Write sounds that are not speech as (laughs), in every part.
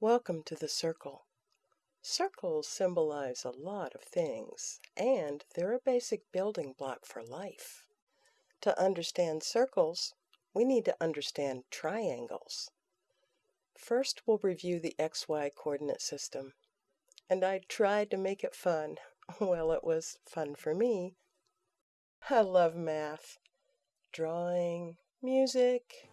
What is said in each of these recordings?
Welcome to the circle. Circles symbolize a lot of things, and they're a basic building block for life. To understand circles, we need to understand triangles. First, we'll review the XY coordinate system. And I tried to make it fun. (laughs) Well, it was fun for me. I love math, drawing, music.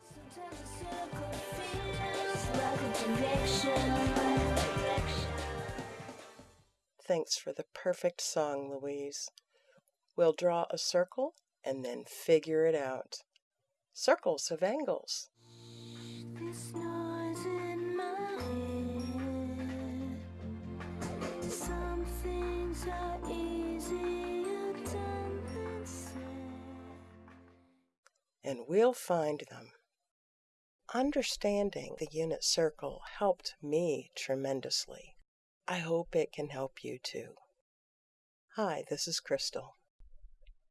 Thanks for the perfect song, Louise. We'll draw a circle and then figure it out. Circles have angles. And we'll find them. Understanding the unit circle helped me tremendously. I hope it can help you too. Hi, this is Crystal.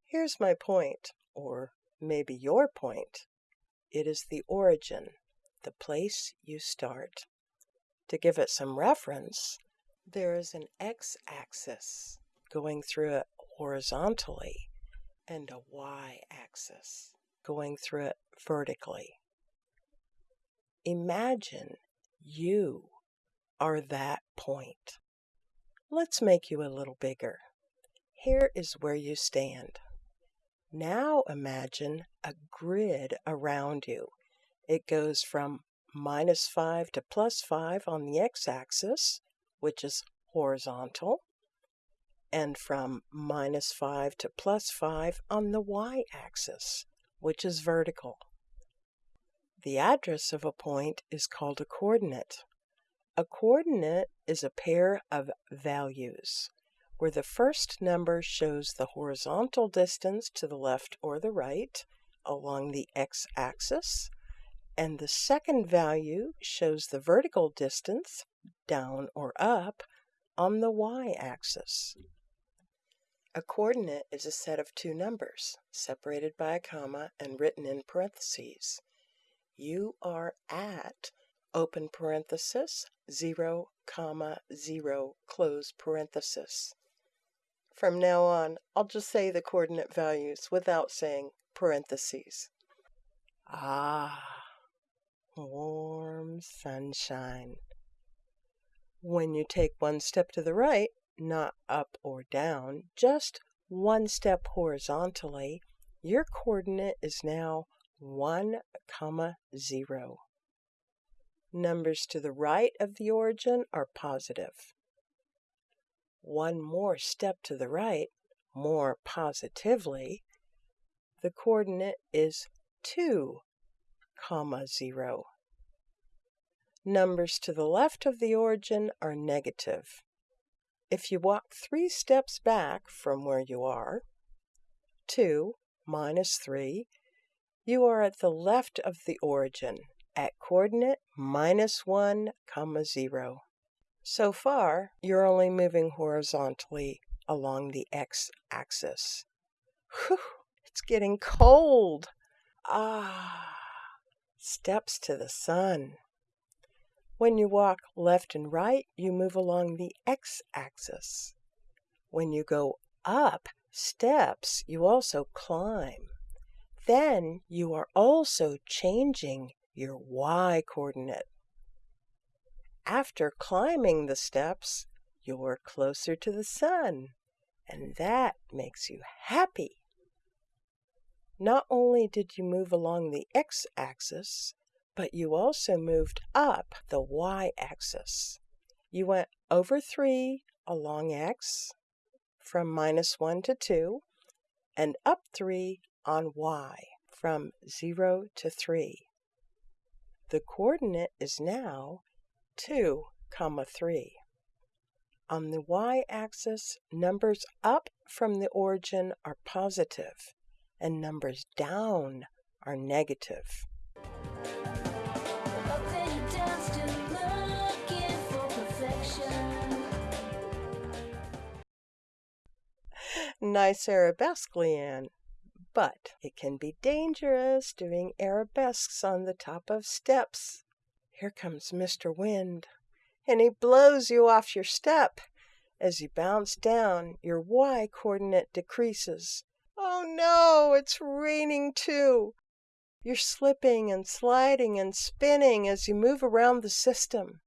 Here's my point, or maybe your point. It is the origin, the place you start. To give it some reference, there is an x axis going through it horizontally and a y axis going through it vertically. Imagine you are that point. Let's make you a little bigger. Here is where you stand. Now imagine a grid around you. It goes from minus 5 to plus 5 on the x-axis, which is horizontal, and from minus 5 to plus 5 on the y-axis, which is vertical. The address of a point is called a coordinate. A coordinate is a pair of values where the first number shows the horizontal distance to the left or the right along the x-axis, and the second value shows the vertical distance down or up on the y-axis. A coordinate is a set of two numbers, separated by a comma and written in parentheses. You are at open parenthesis 0 comma 0 close parenthesis. From now on, I'll just say the coordinate values without saying parentheses. Ah, warm sunshine. When you take one step to the right, not up or down, just one step horizontally, your coordinate is now 1 comma 0. Numbers to the right of the origin are positive. one more step to the right, more positively, the coordinate is 2, comma 0. Numbers to the left of the origin are negative. If you walk three steps back from where you are, 2 minus 3, you are at the left of the origin at coordinate minus 1, comma 0. So far, you're only moving horizontally along the x-axis. Whew, it's getting cold. Ah, steps to the sun. When you walk left and right, you move along the x-axis. When you go up steps, you also climb. Then you are also changing your y coordinate. After climbing the steps, you're closer to the sun, and that makes you happy. Not only did you move along the x axis, but you also moved up the y axis. You went over 3 along x from minus 1 to 2, and up 3 on y from 0 to 3. The coordinate is now 2, comma 3. On the y-axis, numbers up from the origin are positive, and numbers down are negative. Nice arabesque, Leanne. But it can be dangerous doing arabesques on the top of steps. Here comes Mr. Wind. and he blows you off your step. As you bounce down, your y coordinate decreases. Oh no, it's raining too. You're slipping and sliding and spinning as you move around the system.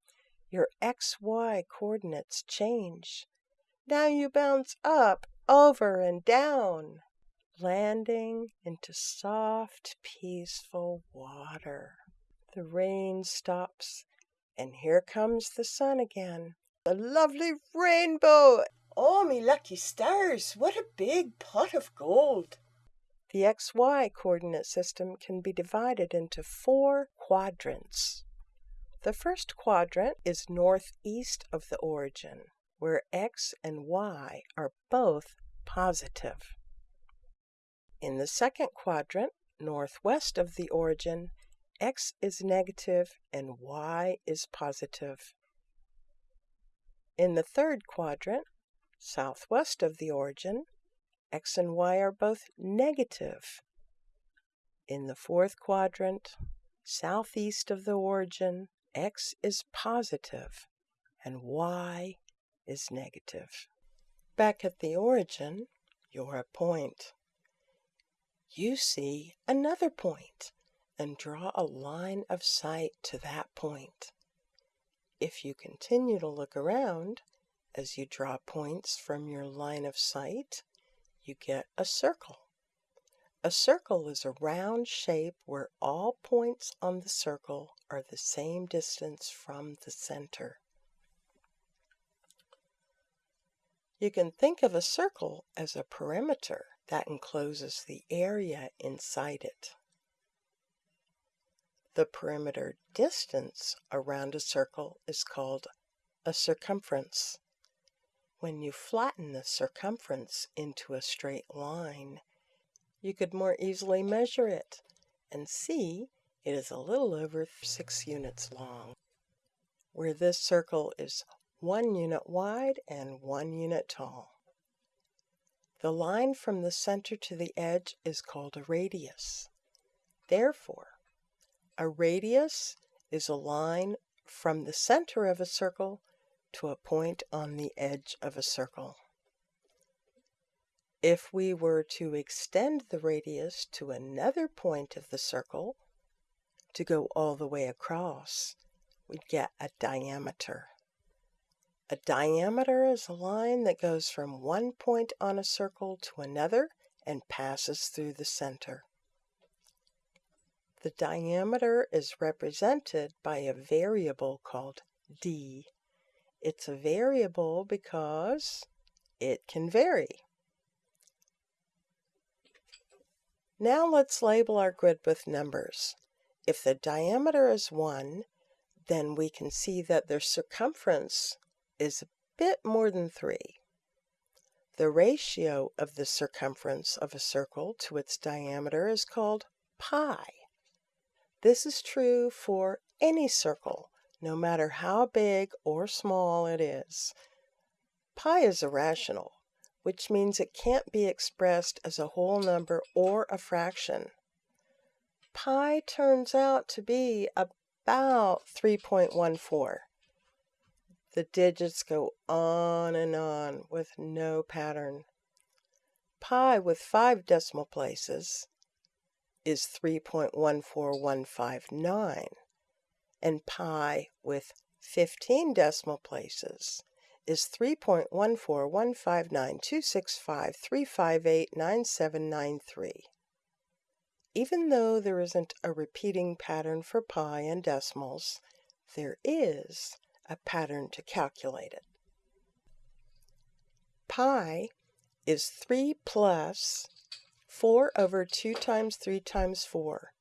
Your xy coordinates change. Now you bounce up, over, and down, landing into soft, peaceful water. The rain stops, and here comes the sun again. The lovely rainbow! Oh, me lucky stars, what a big pot of gold! The XY coordinate system can be divided into four quadrants. The first quadrant is northeast of the origin, where x and y are both positive. In the second quadrant, northwest of the origin, x is negative and y is positive. In the third quadrant, southwest of the origin, x and y are both negative. In the fourth quadrant, southeast of the origin, x is positive and y is negative. Back at the origin, you're a point. You see another point and draw a line of sight to that point. If you continue to look around, as you draw points from your line of sight, you get a circle. A circle is a round shape where all points on the circle are the same distance from the center. You can think of a circle as a perimeter that encloses the area inside it. The perimeter distance around a circle is called a circumference. When you flatten the circumference into a straight line, you could more easily measure it and see it is a little over 6 units long. Where this circle is 1 unit wide and 1 unit tall. The line from the center to the edge is called a radius. Therefore, a radius is a line from the center of a circle to a point on the edge of a circle. If we were to extend the radius to another point of the circle, to go all the way across, we'd get a diameter. A diameter is a line that goes from one point on a circle to another and passes through the center. The diameter is represented by a variable called d. It's a variable because it can vary. Now let's label our grid with numbers. If the diameter is 1, then we can see that the circumference is a bit more than 3. The ratio of the circumference of a circle to its diameter is called pi. This is true for any circle, no matter how big or small it is. Pi is irrational, which means it can't be expressed as a whole number or a fraction. Pi turns out to be about 3.14. The digits go on and on with no pattern. Pi with five decimal places is 3.14159, and pi with 15 decimal places is 3.141592653589793. Even though there isn't a repeating pattern for pi and decimals, there is a pattern to calculate it. Pi is 3 plus 4 over 2 times 3 times 4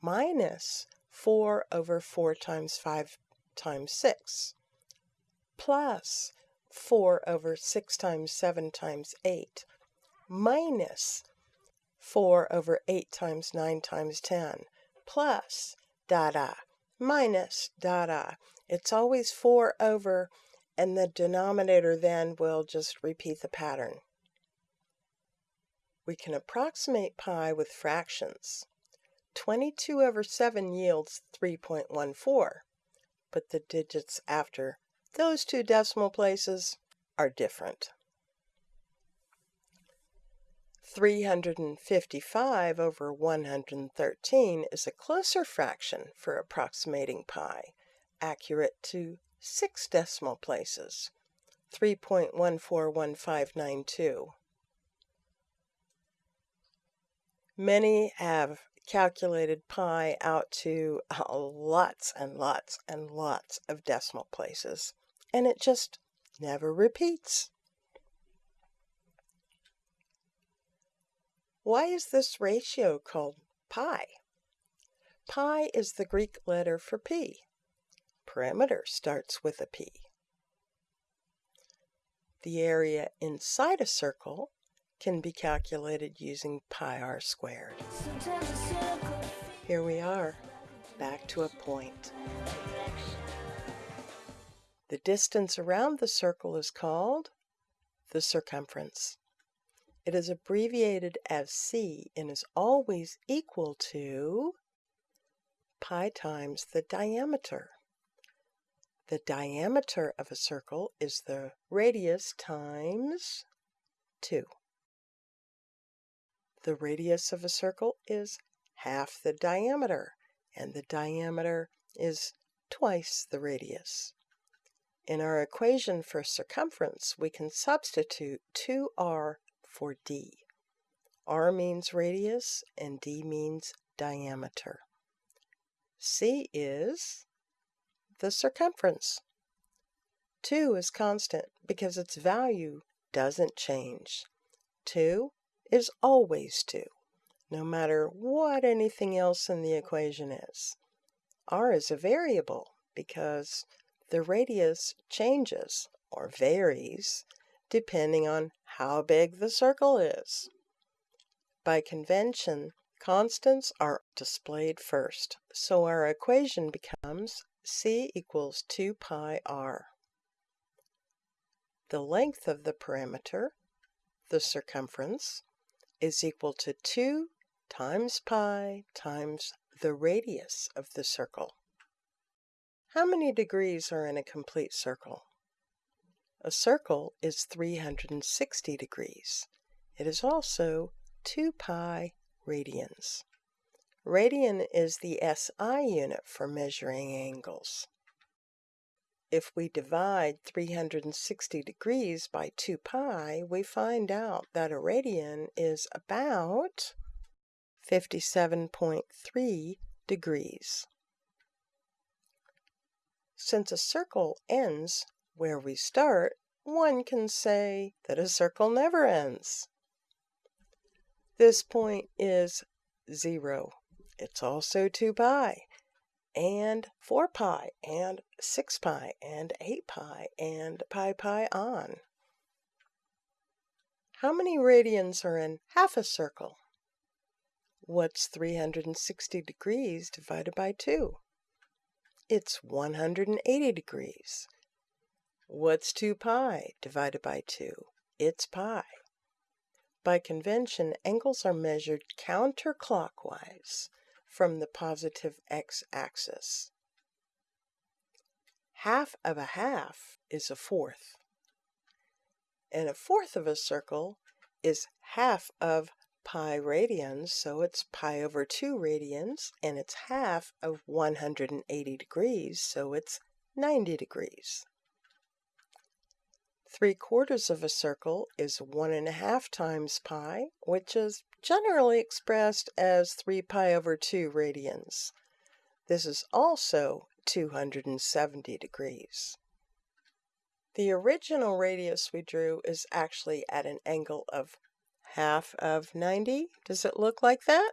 minus 4 over 4 times 5 times 6 plus 4 over 6 times 7 times 8 minus 4 over 8 times 9 times 10 plus da da minus da da. It's always 4 over and the denominator then will just repeat the pattern. We can approximate pi with fractions. 22 over 7 yields 3.14, but the digits after those two decimal places are different. 355 over 113 is a closer fraction for approximating pi, accurate to six decimal places, 3.141592. Many have calculated pi out to uh, lots and lots and lots of decimal places, and it just never repeats. Why is this ratio called pi? Pi is the Greek letter for p. Perimeter starts with a p. The area inside a circle can be calculated using pi r squared. Here we are, back to a point. The distance around the circle is called the circumference. It is abbreviated as c and is always equal to pi times the diameter. The diameter of a circle is the radius times 2. The radius of a circle is half the diameter, and the diameter is twice the radius. In our equation for circumference, we can substitute 2r for d. r means radius and d means diameter. c is the circumference. 2 is constant because its value doesn't change. 2 is always 2, no matter what anything else in the equation is. r is a variable because the radius changes or varies depending on how big the circle is. By convention, constants are displayed first, so our equation becomes c equals 2 pi r. The length of the perimeter, the circumference, is equal to 2 times pi times the radius of the circle. How many degrees are in a complete circle? A circle is 360 degrees. It is also 2 pi radians. Radian is the SI unit for measuring angles. If we divide 360 degrees by 2 pi, we find out that a radian is about 57.3 degrees. Since a circle ends where we start, one can say that a circle never ends. This point is 0. It's also 2 pi, and 4 pi, and 6 pi, and 8 pi, and pi pi on. How many radians are in half a circle? What's 360 degrees divided by 2? It's 180 degrees. What's 2 pi divided by 2? It's pi. By convention, angles are measured counterclockwise from the positive x-axis. Half of a half is a fourth. And a fourth of a circle is half of pi radians, so it's pi over 2 radians, and it's half of 180 degrees, so it's 90 degrees. Three quarters of a circle is one and a half times pi, which is generally expressed as 3 pi over 2 radians. This is also 270 degrees. The original radius we drew is actually at an angle of half of 90. Does it look like that?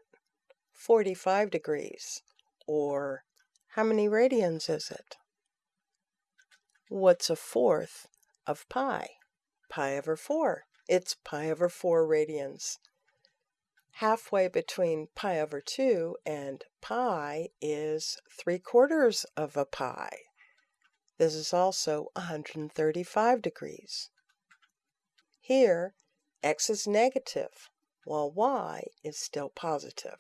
45 degrees. Or how many radians is it? What's a fourth of pi. Pi over 4. It's pi over 4 radians. Halfway between pi over 2 and pi is 3 quarters of a pi. This is also 135 degrees. Here, x is negative, while y is still positive.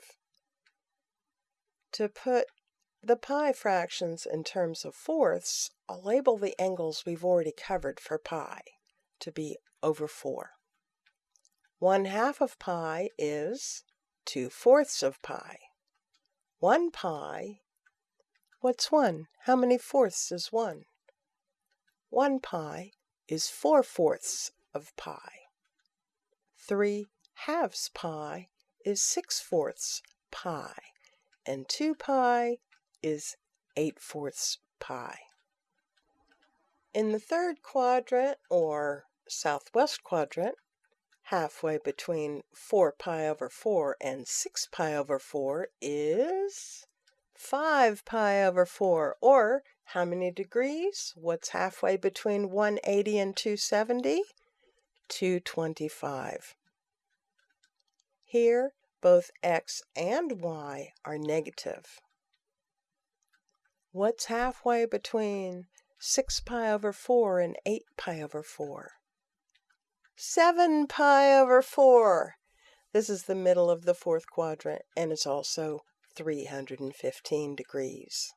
To put the pi fractions in terms of fourths, I'll label the angles we've already covered for pi to be over 4. 1 half of pi is 2 fourths of pi. 1 pi, what's 1? How many fourths is 1? 1 pi is 4 fourths of pi. 3 halves pi is 6 fourths pi. And 2 pi is 8 fourths pi. In the third quadrant, or southwest quadrant, halfway between 4 pi over 4 and 6 pi over 4 is 5 pi over 4, or how many degrees? What's halfway between 180 and 270? 225. Here, both x and y are negative. What's halfway between 6 pi over 4 and 8 pi over 4? 7 pi over 4. This is the middle of the fourth quadrant and it's also 315 degrees.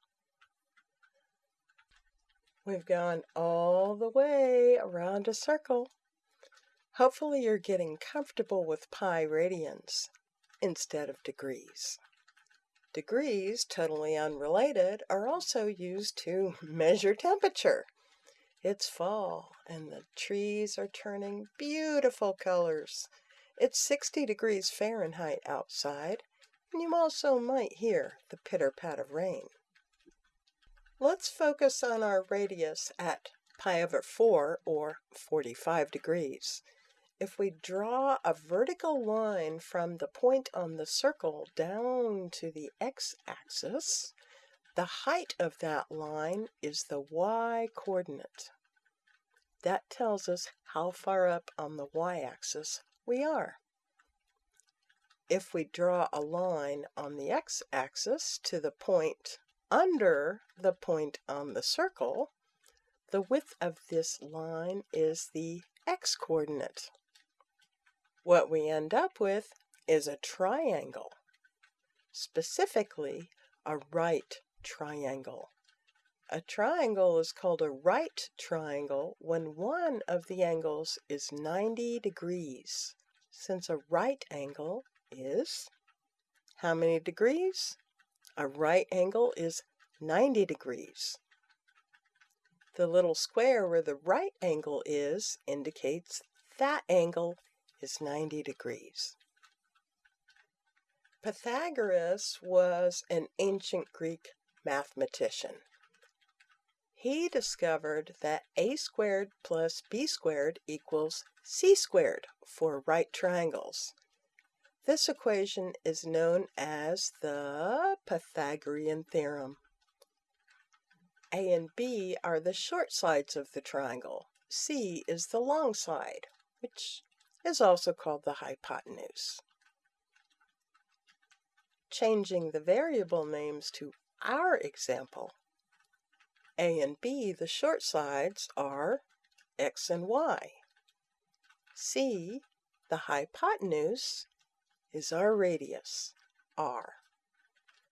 We've gone all the way around a circle. Hopefully you're getting comfortable with pi radians instead of degrees. Degrees, totally unrelated, are also used to (laughs) measure temperature. It's fall and the trees are turning beautiful colors. It's 60 degrees Fahrenheit outside, and you also might hear the pitter pat of rain. Let's focus on our radius at pi over 4 or 45 degrees. If we draw a vertical line from the point on the circle down to the x-axis, the height of that line is the y-coordinate. That tells us how far up on the y-axis we are. If we draw a line on the x-axis to the point under the point on the circle, the width of this line is the x-coordinate. What we end up with is a triangle, specifically a right triangle. A triangle is called a right triangle when one of the angles is 90 degrees, since a right angle is how many degrees? A right angle is 90 degrees. The little square where the right angle is indicates that angle is 90 degrees. Pythagoras was an ancient Greek mathematician. He discovered that a squared plus b squared equals c squared for right triangles. This equation is known as the Pythagorean theorem. A and B are the short sides of the triangle. C is the long side, which is also called the hypotenuse. Changing the variable names to our example, a and b, the short sides, are x and y. c, the hypotenuse, is our radius, r.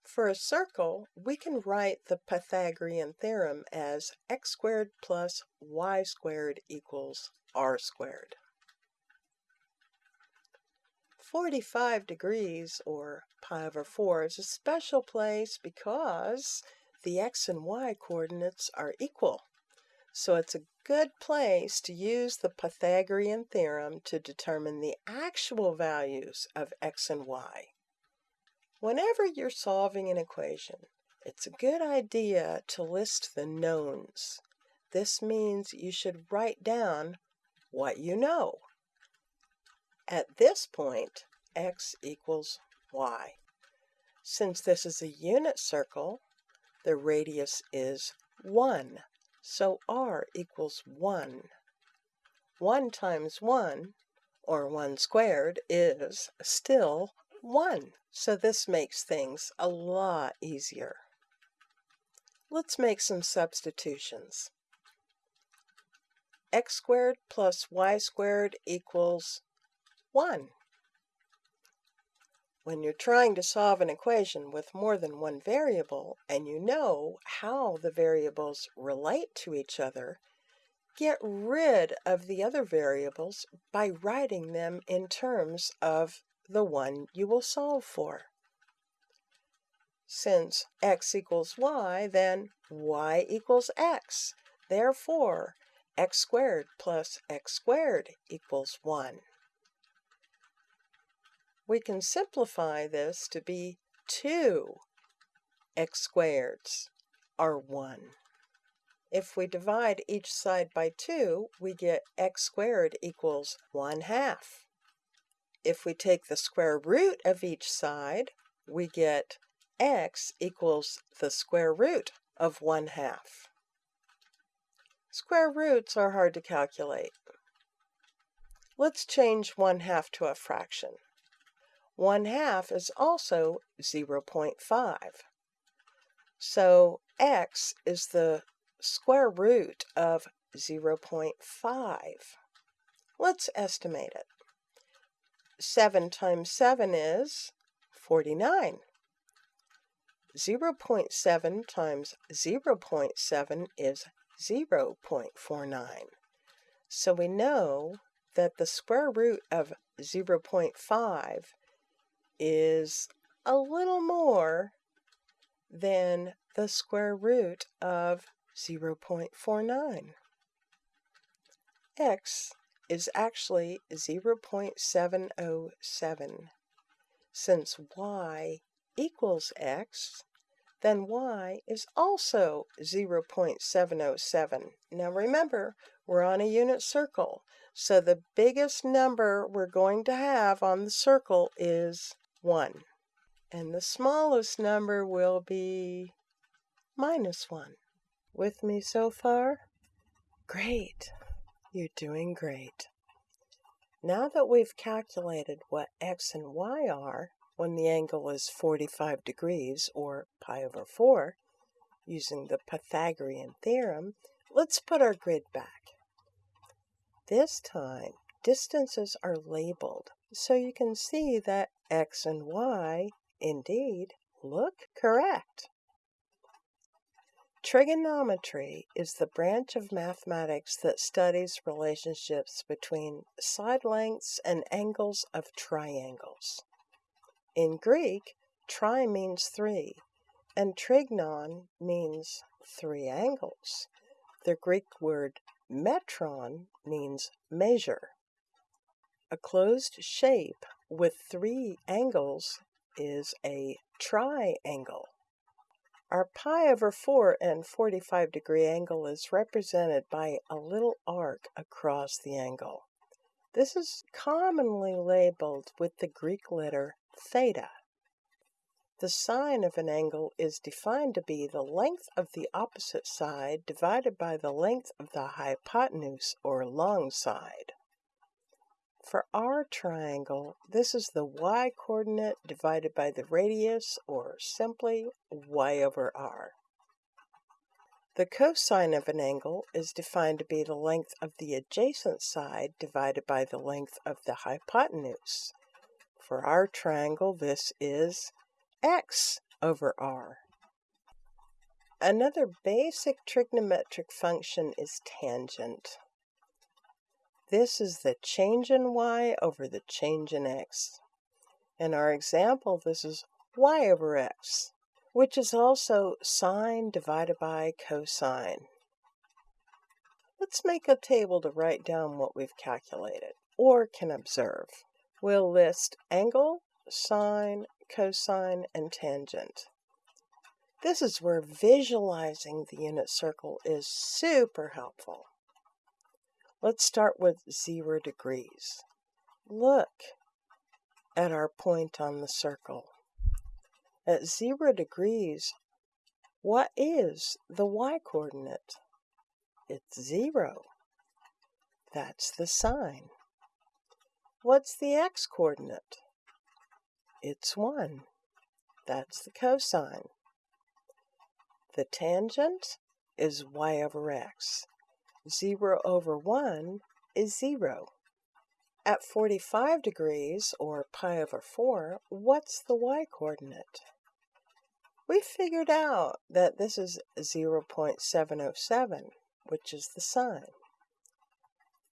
For a circle, we can write the Pythagorean theorem as x squared plus y squared equals r squared. 45 degrees, or pi over 4, is a special place because the x and y coordinates are equal. So it's a good place to use the Pythagorean theorem to determine the actual values of x and y. Whenever you're solving an equation, it's a good idea to list the knowns. This means you should write down what you know. At this point, x equals y. Since this is a unit circle, the radius is 1. So r equals 1. 1 times 1, or 1 squared, is still 1. So this makes things a lot easier. Let's make some substitutions. x squared plus y squared equals 1. When you're trying to solve an equation with more than one variable and you know how the variables relate to each other, get rid of the other variables by writing them in terms of the one you will solve for. Since x equals y, then y equals x. Therefore, x squared plus x squared equals 1 we can simplify this to be 2 x squareds are 1. If we divide each side by 2, we get x squared equals 1 half. If we take the square root of each side, we get x equals the square root of 1 half. Square roots are hard to calculate. Let's change 1 half to a fraction. 1 half is also 0.5. So x is the square root of 0.5. Let's estimate it. 7 times 7 is 49. 0.7 times 0.7 is 0.49. So we know that the square root of 0.5 is a little more than the square root of 0.49. x is actually 0.707. Since y equals x, then y is also 0.707. Now remember, we're on a unit circle, so the biggest number we're going to have on the circle is 1. And the smallest number will be minus 1. With me so far? Great. You're doing great. Now that we've calculated what x and y are when the angle is 45 degrees, or pi over 4, using the Pythagorean theorem, let's put our grid back. This time, distances are labeled so you can see that x and y indeed look correct. Trigonometry is the branch of mathematics that studies relationships between side lengths and angles of triangles. In Greek, tri means three, and trigonon means three angles. The Greek word metron means measure. A closed shape with three angles is a triangle. Our pi over 4 and 45 degree angle is represented by a little arc across the angle. This is commonly labeled with the Greek letter theta. The sine of an angle is defined to be the length of the opposite side divided by the length of the hypotenuse or long side. For our triangle, this is the y-coordinate divided by the radius, or simply y over r. The cosine of an angle is defined to be the length of the adjacent side divided by the length of the hypotenuse. For our triangle, this is x over r. Another basic trigonometric function is tangent. This is the change in y over the change in x. In our example, this is y over x, which is also sine divided by cosine. Let's make a table to write down what we've calculated, or can observe. We'll list angle, sine, cosine, and tangent. This is where visualizing the unit circle is super helpful. Let's start with zero degrees. Look at our point on the circle. At zero degrees, what is the y-coordinate? It's zero. That's the sine. What's the x-coordinate? It's 1. That's the cosine. The tangent is y over x. 0 over 1 is 0. At 45 degrees, or pi over 4, what's the y-coordinate? We figured out that this is 0.707, which is the sine.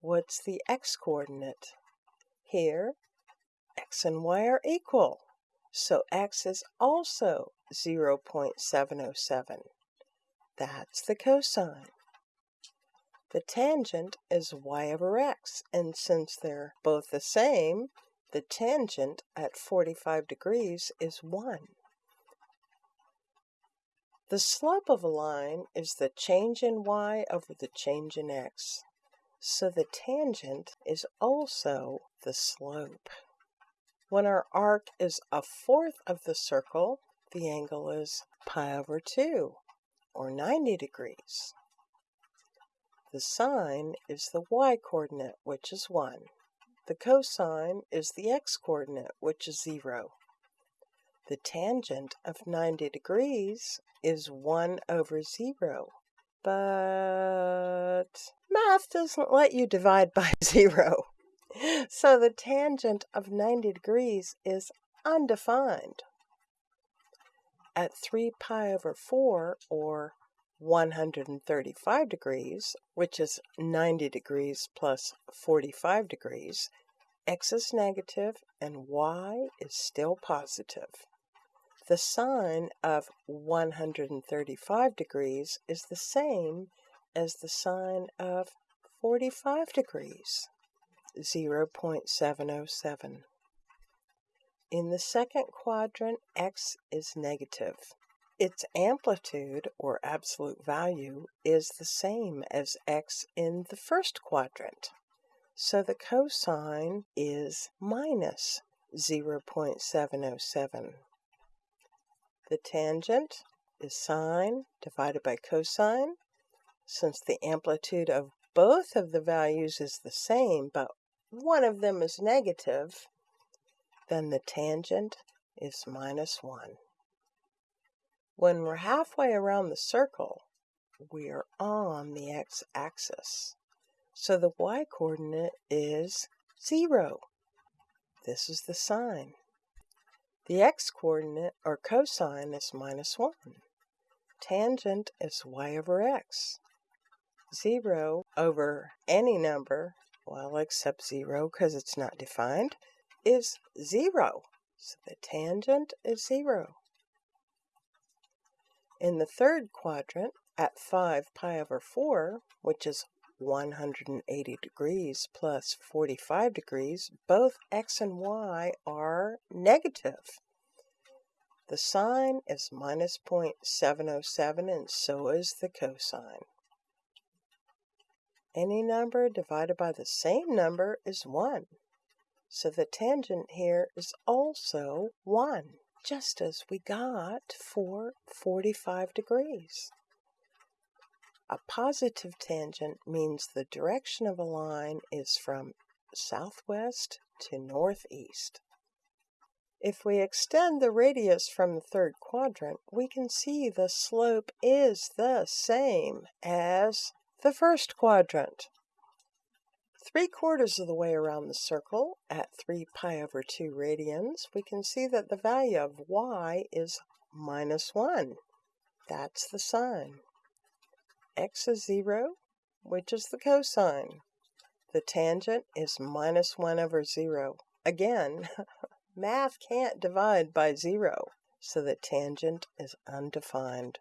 What's the x-coordinate? Here, x and y are equal, so x is also 0.707. That's the cosine. The tangent is y over x, and since they're both the same, the tangent at 45 degrees is 1. The slope of a line is the change in y over the change in x, so the tangent is also the slope. When our arc is a fourth of the circle, the angle is pi over 2, or 90 degrees. The sine is the y-coordinate, which is 1. The cosine is the x-coordinate, which is 0. The tangent of 90 degrees is 1 over 0. But math doesn't let you divide by (laughs) 0. So the tangent of 90 degrees is undefined. At 3 pi over 4, or 135 degrees, which is 90 degrees plus 45 degrees, x is negative and y is still positive. The sine of 135 degrees is the same as the sine of 45 degrees, 0.707. In the second quadrant, x is negative. Its amplitude, or absolute value, is the same as x in the first quadrant. So the cosine is minus 0.707. The tangent is sine divided by cosine. Since the amplitude of both of the values is the same, but one of them is negative, then the tangent is minus 1. When we're halfway around the circle, we are on the x-axis. So the y-coordinate is 0. This is the sine. The x-coordinate, or cosine, is minus 1. Tangent is y over x. 0 over any number, well, except 0 because it's not defined, is 0. So the tangent is 0. In the third quadrant, at 5 pi over 4, which is 180 degrees plus 45 degrees, both x and y are negative. The sine is minus 0.707 and so is the cosine. Any number divided by the same number is 1. So the tangent here is also 1 just as we got for 45 degrees. A positive tangent means the direction of a line is from southwest to northeast. If we extend the radius from the third quadrant, we can see the slope is the same as the first quadrant. Three quarters of the way around the circle, at 3 pi over 2 radians, we can see that the value of y is minus 1. That's the sine. x is 0, which is the cosine. The tangent is minus 1 over 0. Again, (laughs) math can't divide by 0, so the tangent is undefined.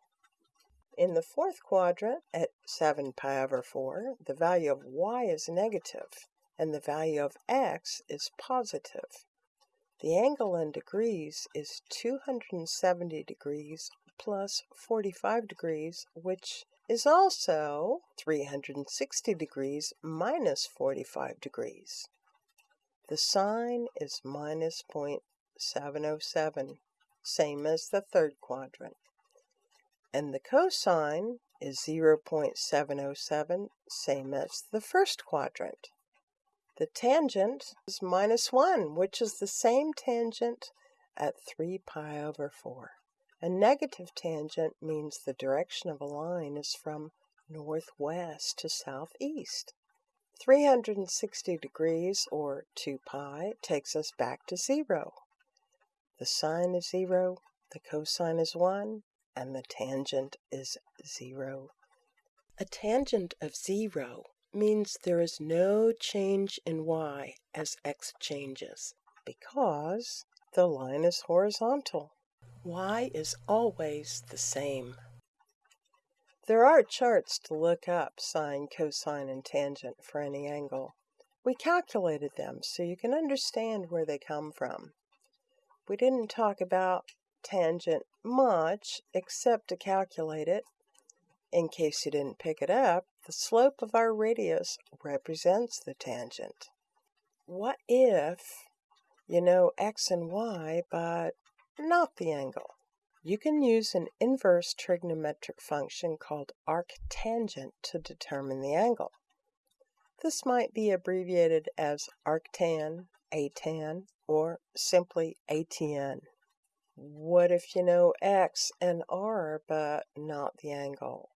In the fourth quadrant, at 7 pi over 4, the value of y is negative, and the value of x is positive. The angle in degrees is 270 degrees plus 45 degrees, which is also 360 degrees minus 45 degrees. The sine is minus 0.707, same as the third quadrant and the cosine is 0.707, same as the first quadrant. The tangent is minus 1, which is the same tangent at 3 pi over 4. A negative tangent means the direction of a line is from northwest to southeast. 360 degrees, or 2 pi, takes us back to zero. The sine is zero, the cosine is 1, and the tangent is zero. A tangent of zero means there is no change in y as x changes because the line is horizontal. y is always the same. There are charts to look up sine, cosine, and tangent for any angle. We calculated them so you can understand where they come from. We didn't talk about tangent much except to calculate it. In case you didn't pick it up, the slope of our radius represents the tangent. What if you know x and y, but not the angle? You can use an inverse trigonometric function called arctangent to determine the angle. This might be abbreviated as arctan, atan, or simply atn. What if you know x and r but not the angle?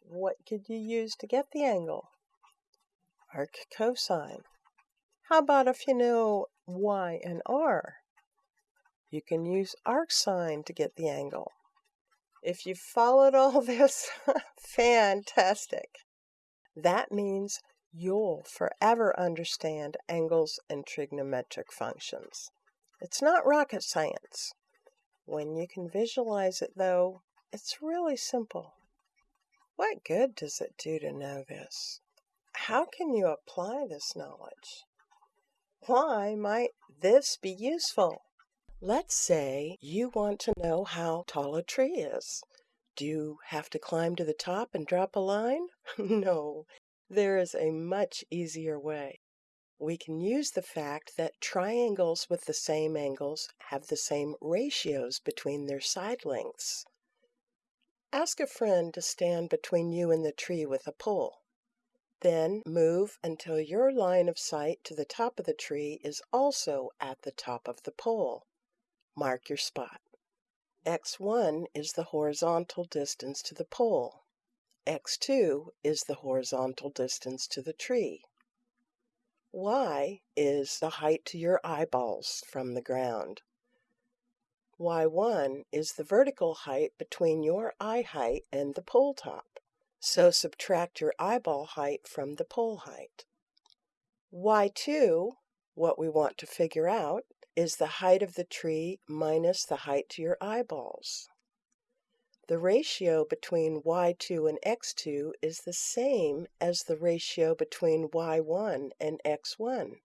What could you use to get the angle? Arc cosine. How about if you know y and r? You can use arcsine to get the angle. If you followed all (laughs) this, fantastic. That means you'll forever understand angles and trigonometric functions. It's not rocket science. When you can visualize it, though, it's really simple. What good does it do to know this? How can you apply this knowledge? Why might this be useful? Let's say you want to know how tall a tree is. Do you have to climb to the top and drop a line? (laughs) no, there is a much easier way. We can use the fact that triangles with the same angles have the same ratios between their side lengths. Ask a friend to stand between you and the tree with a pole. Then move until your line of sight to the top of the tree is also at the top of the pole. Mark your spot. x1 is the horizontal distance to the pole. x2 is the horizontal distance to the tree. Y is the height to your eyeballs from the ground. y1 is the vertical height between your eye height and the pole top. So subtract your eyeball height from the pole height. y2, what we want to figure out, is the height of the tree minus the height to your eyeballs. The ratio between y2 and x2 is the same as the ratio between y1 and x1.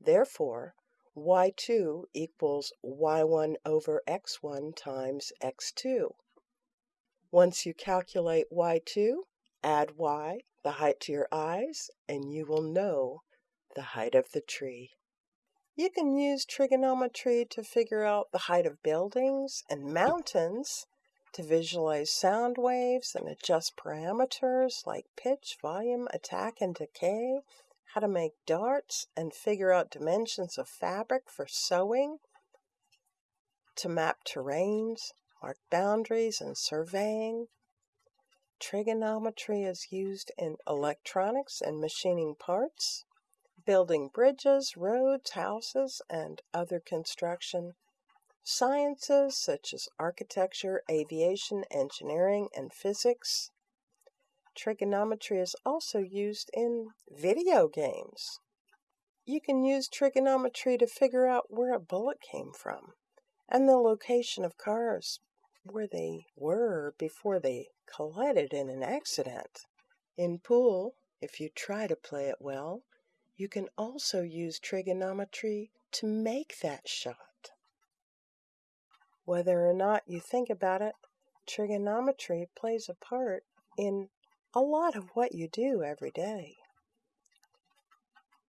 Therefore, y2 equals y1 over x1 times x2. Once you calculate y2, add y, the height to your eyes, and you will know the height of the tree. You can use trigonometry to figure out the height of buildings and mountains, to visualize sound waves and adjust parameters like pitch, volume, attack, and decay, how to make darts and figure out dimensions of fabric for sewing, to map terrains, mark boundaries, and surveying. Trigonometry is used in electronics and machining parts building bridges, roads, houses, and other construction. Sciences such as architecture, aviation, engineering, and physics. Trigonometry is also used in video games. You can use trigonometry to figure out where a bullet came from and the location of cars where they were before they collided in an accident. In pool, if you try to play it well, you can also use trigonometry to make that shot. Whether or not you think about it, trigonometry plays a part in a lot of what you do every day.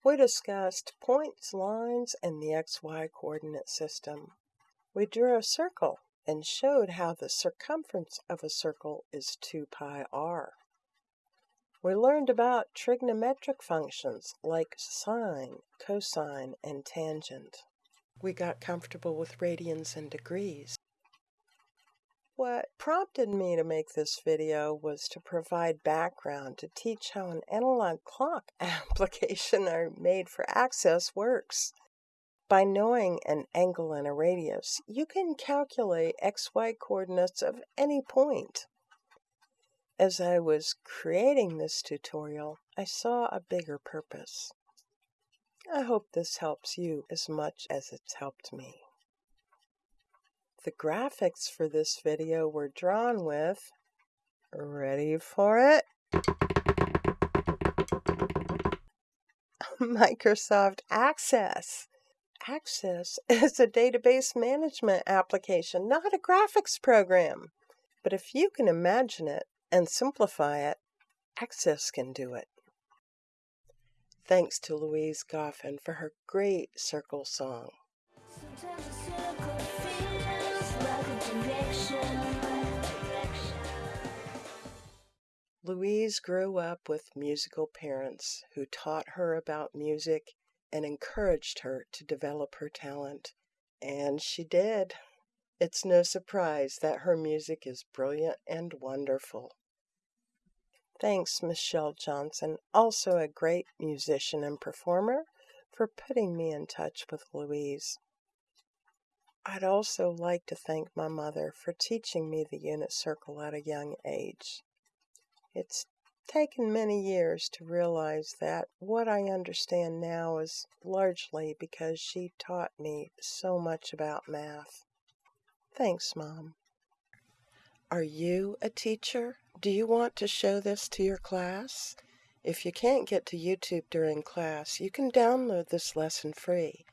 We discussed points, lines, and the xy coordinate system. We drew a circle and showed how the circumference of a circle is 2 pi r. We learned about trigonometric functions like sine, cosine, and tangent. We got comfortable with radians and degrees. What prompted me to make this video was to provide background to teach how an analog clock (laughs) application I made for Access works. By knowing an angle and a radius, you can calculate xy coordinates of any point. As I was creating this tutorial, I saw a bigger purpose. I hope this helps you as much as it's helped me. The graphics for this video were drawn with, ready for it? (laughs) Microsoft Access. Access (laughs) is a database management application, not a graphics program. But if you can imagine it and simplify it, Access can do it. Thanks to Louise Goffin for her great circle song. Louise grew up with musical parents who taught her about music and encouraged her to develop her talent. And she did. It's no surprise that her music is brilliant and wonderful. Thanks, Michelle Johnson, also a great musician and performer, for putting me in touch with Louise. I'd also like to thank my mother for teaching me the unit circle at a young age. It's taken many years to realize that what I understand now is largely because she taught me so much about math. Thanks, Mom. Are you a teacher? Do you want to show this to your class? If you can't get to YouTube during class, you can download this lesson free.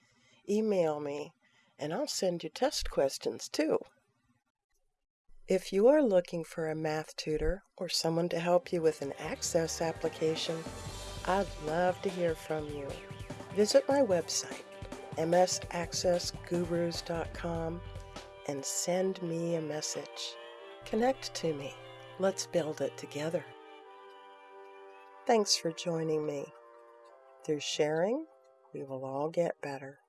Email me, and I'll send you test questions too. If you are looking for a math tutor or someone to help you with an Access application, I'd love to hear from you. Visit my website, msaccessgurus.com, and send me a message. Connect to me. Let's build it together. Thanks for joining me. Through sharing, we will all get better.